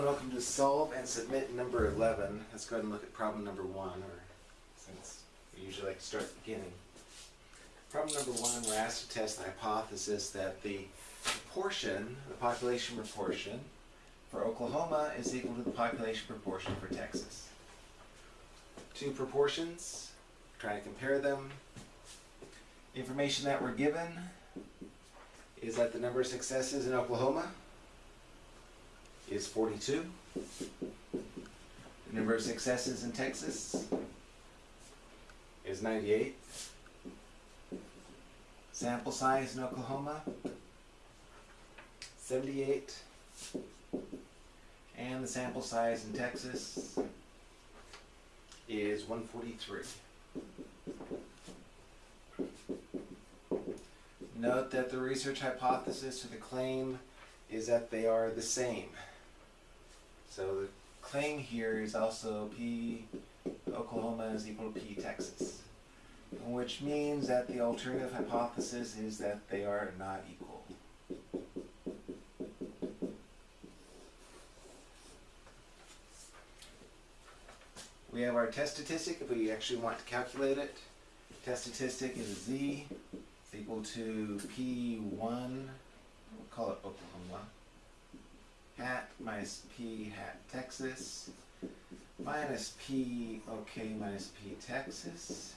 and welcome to Solve and Submit number 11. Let's go ahead and look at problem number one, or since we usually like to start at the beginning. Problem number one, we're asked to test the hypothesis that the proportion, the population proportion for Oklahoma is equal to the population proportion for Texas. Two proportions, trying to compare them. Information that we're given is that the number of successes in Oklahoma is 42. The number of successes in Texas is 98. Sample size in Oklahoma, 78. And the sample size in Texas is 143. Note that the research hypothesis or the claim is that they are the same. So the claim here is also P Oklahoma is equal to P Texas, which means that the alternative hypothesis is that they are not equal. We have our test statistic if we actually want to calculate it. Test statistic is Z equal to P1, we'll call it Oklahoma, hat minus P hat Texas minus P OK minus P Texas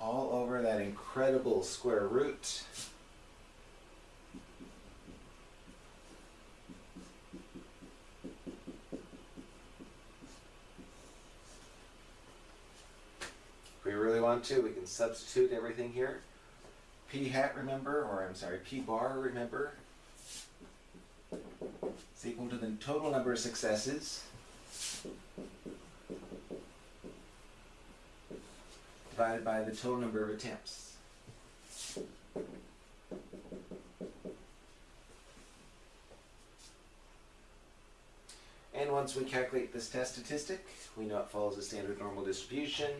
all over that incredible square root. If we really want to, we can substitute everything here. P hat, remember, or I'm sorry, P bar, remember, is equal to the total number of successes divided by the total number of attempts. And once we calculate this test statistic, we know it follows a standard normal distribution.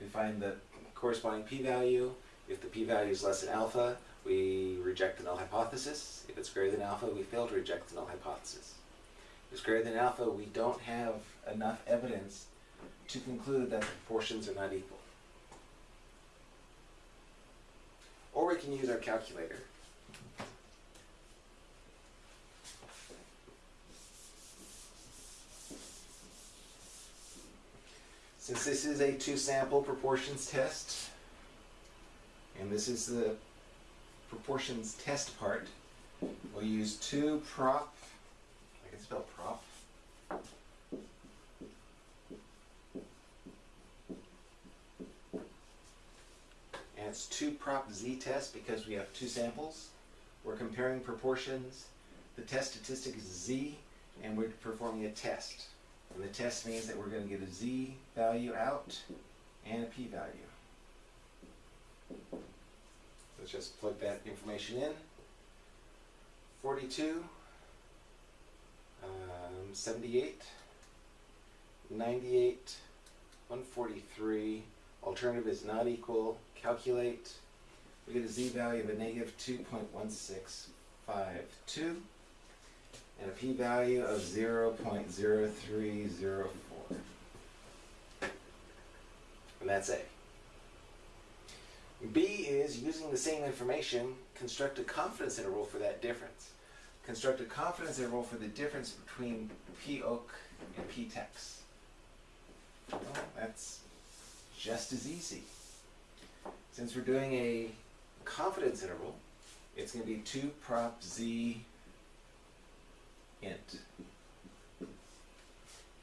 We find the corresponding p-value. If the p-value is less than alpha, we reject the null hypothesis. If it's greater than alpha, we fail to reject the null hypothesis. If it's greater than alpha, we don't have enough evidence to conclude that the proportions are not equal. Or we can use our calculator. Since this is a two-sample proportions test, and this is the proportions test part, we'll use two prop, I can spell prop, and it's two prop z test because we have two samples. We're comparing proportions. The test statistic is z, and we're performing a test. And the test means that we're going to get a z value out and a p value. Let's just plug that information in. 42, um, 78, 98, 143. Alternative is not equal. Calculate. We get a z value of a negative 2.1652 and a p-value of 0.0304. And that's A. B is using the same information, construct a confidence interval for that difference. Construct a confidence interval for the difference between P oak and P tex. Well, that's just as easy. Since we're doing a confidence interval, it's going to be 2 prop z int.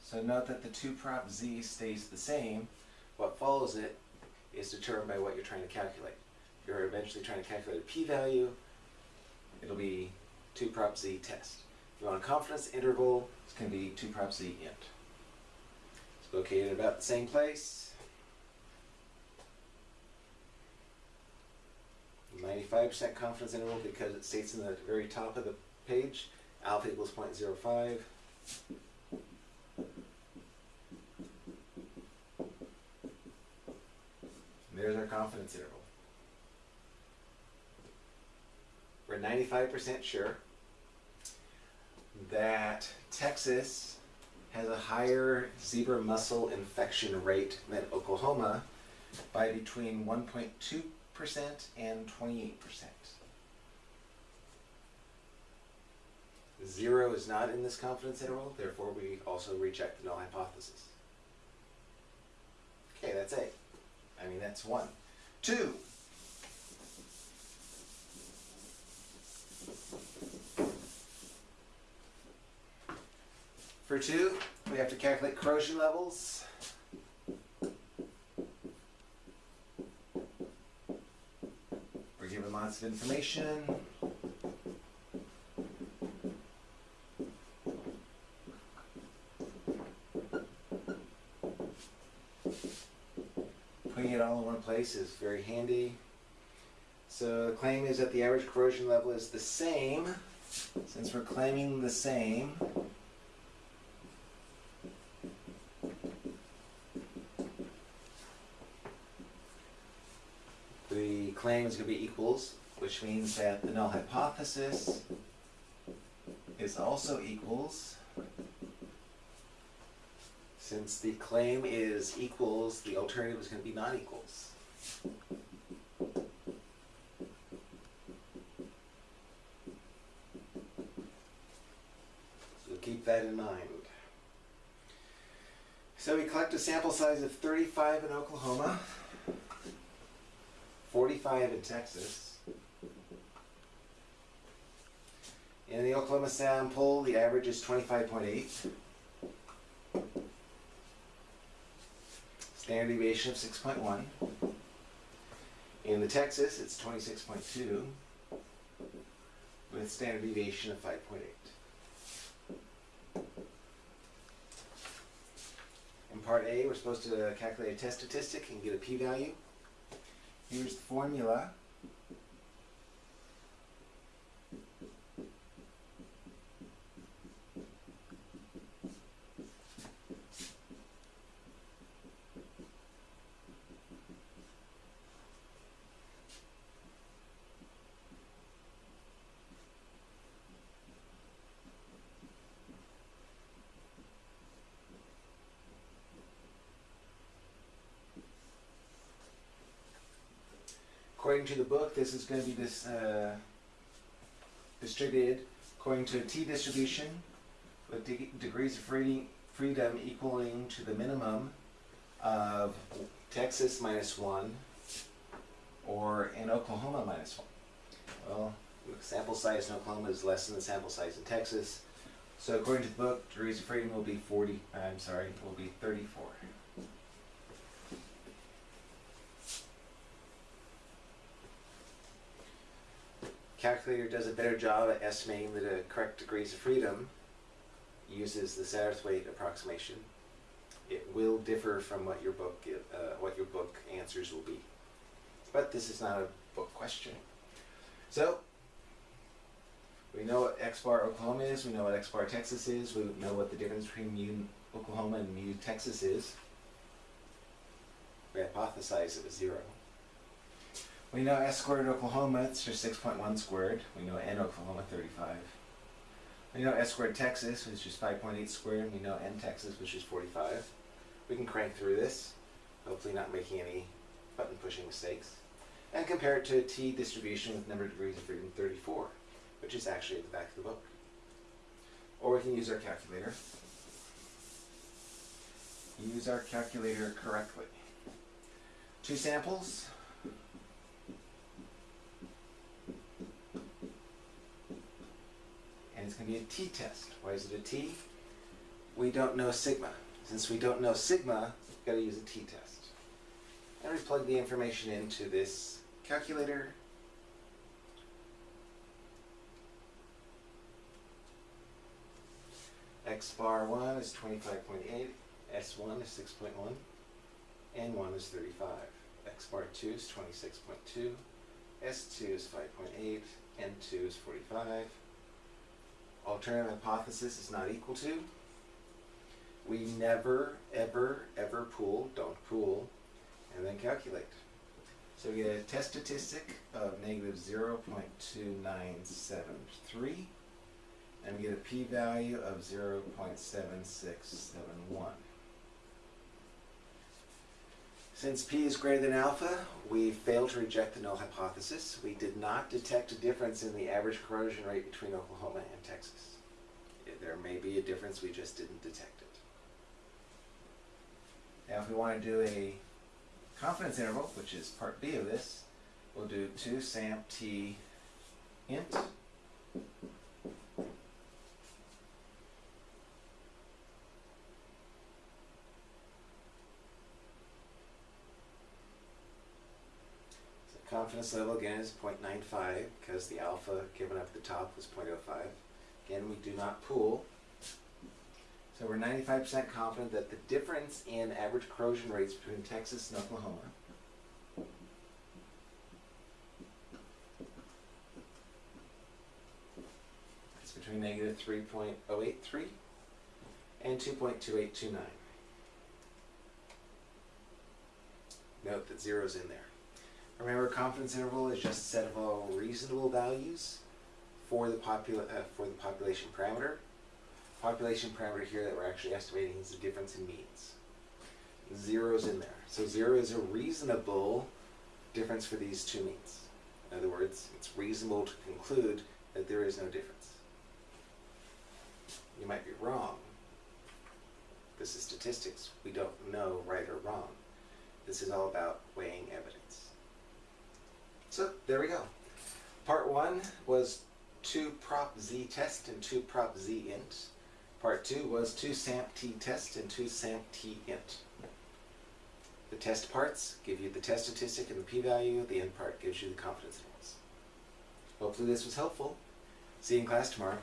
So note that the 2 prop z stays the same. What follows it is determined by what you're trying to calculate. You're eventually trying to calculate a p-value, it'll be 2 prop z test. If you want a confidence interval, it's going to be 2 prop z int. It's located about the same place. 95% confidence interval because it states in the very top of the page, alpha equals 0.05. There's our confidence interval. We're 95% sure. that Texas has a higher zebra mussel infection rate than Oklahoma by between 1.2% and 28%. Zero is not in this confidence interval, therefore we also reject the null hypothesis. Okay, that's A. I mean, that's one. Two. For two, we have to calculate corrosion levels. We're given lots of information. Putting it all in one place is very handy. So the claim is that the average corrosion level is the same. Since we're claiming the same, the claim is going to be equals, which means that the null hypothesis is also equals. Since the claim is equals, the alternative is going to be non-equals. So keep that in mind. So we collect a sample size of 35 in Oklahoma, 45 in Texas. In the Oklahoma sample, the average is 25.8. Standard deviation of 6.1. In the Texas, it's 26.2 with standard deviation of 5.8. In part A, we're supposed to calculate a test statistic and get a p-value. Here's the formula. According to the book, this is going to be this uh, distributed according to a t-distribution with de degrees of free freedom equaling to the minimum of Texas minus one or in Oklahoma minus one. Well, the sample size in Oklahoma is less than the sample size in Texas. So according to the book, degrees of freedom will be 40, I'm sorry, will be 34. Does a better job at estimating the correct degrees of freedom uses the Satterthwaite approximation. It will differ from what your book uh, what your book answers will be, but this is not a book question. So we know what X bar Oklahoma is. We know what X bar Texas is. We know what the difference between mu Oklahoma and mu Texas is. We hypothesize it was zero. We know S squared Oklahoma, it's just 6.1 squared. We know N Oklahoma, 35. We know S squared Texas, which is 5.8 squared. We know N Texas, which is 45. We can crank through this, hopefully not making any button pushing mistakes, and compare it to a T distribution with number of degrees of freedom 34, which is actually at the back of the book. Or we can use our calculator. Use our calculator correctly. Two samples. and it's going to be a t-test. Why is it a t? We don't know sigma. Since we don't know sigma, we've got to use a t-test. And we plug the information into this calculator. X bar 1 is 25.8, S1 is 6.1, N1 is 35. X bar 2 is 26.2, S2 is 5.8, N2 is 45 alternative hypothesis is not equal to. We never, ever, ever pool, don't pool, and then calculate. So we get a test statistic of negative 0.2973 and we get a p-value of 0.7671. Since p is greater than alpha, we failed to reject the null hypothesis. We did not detect a difference in the average corrosion rate between Oklahoma and Texas. There may be a difference, we just didn't detect it. Now if we want to do a confidence interval, which is part B of this, we'll do 2 samp t int confidence level again is 0.95 because the alpha given up at the top was 0.05. Again, we do not pool. So we're 95% confident that the difference in average corrosion rates between Texas and Oklahoma is between negative 3.083 and 2.2829. Note that zero's in there. Remember, confidence interval is just a set of all reasonable values for the, uh, for the population parameter. Population parameter here that we're actually estimating is the difference in means. Zero's in there. So zero is a reasonable difference for these two means. In other words, it's reasonable to conclude that there is no difference. You might be wrong. This is statistics. We don't know right or wrong. This is all about weighing evidence. So there we go. Part one was two prop z test and two prop z int. Part two was two samp t test and two samp t int. The test parts give you the test statistic and the p-value. The int part gives you the confidence intervals. Hopefully this was helpful. See you in class tomorrow.